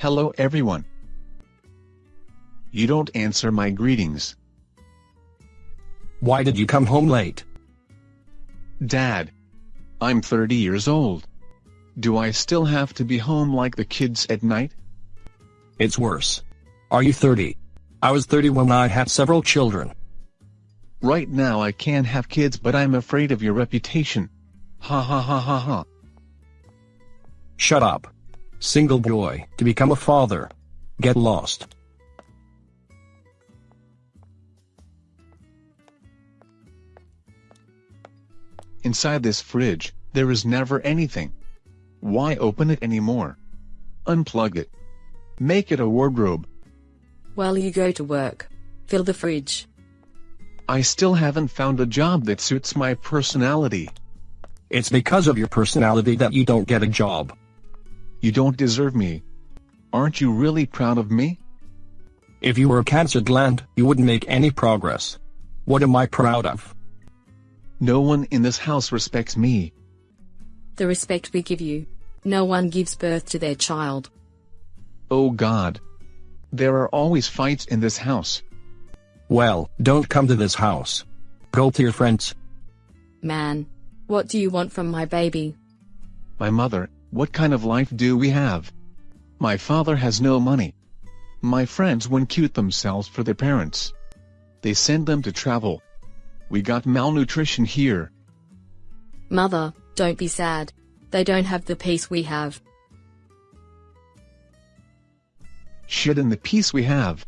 Hello everyone. You don't answer my greetings. Why did you come home late? Dad. I'm 30 years old. Do I still have to be home like the kids at night? It's worse. Are you 30? I was 30 when I had several children. Right now I can't have kids but I'm afraid of your reputation. Ha ha ha ha ha. Shut up. Single boy, to become a father. Get lost. Inside this fridge, there is never anything. Why open it anymore? Unplug it. Make it a wardrobe. While you go to work. Fill the fridge. I still haven't found a job that suits my personality. It's because of your personality that you don't get a job. You don't deserve me. Aren't you really proud of me? If you were a cancer gland, you wouldn't make any progress. What am I proud of? No one in this house respects me. The respect we give you. No one gives birth to their child. Oh God. There are always fights in this house. Well, don't come to this house. Go to your friends. Man. What do you want from my baby? My mother, what kind of life do we have? My father has no money. My friends won't cute themselves for their parents. They send them to travel. We got malnutrition here. Mother, don't be sad. They don't have the peace we have. Shit in the peace we have.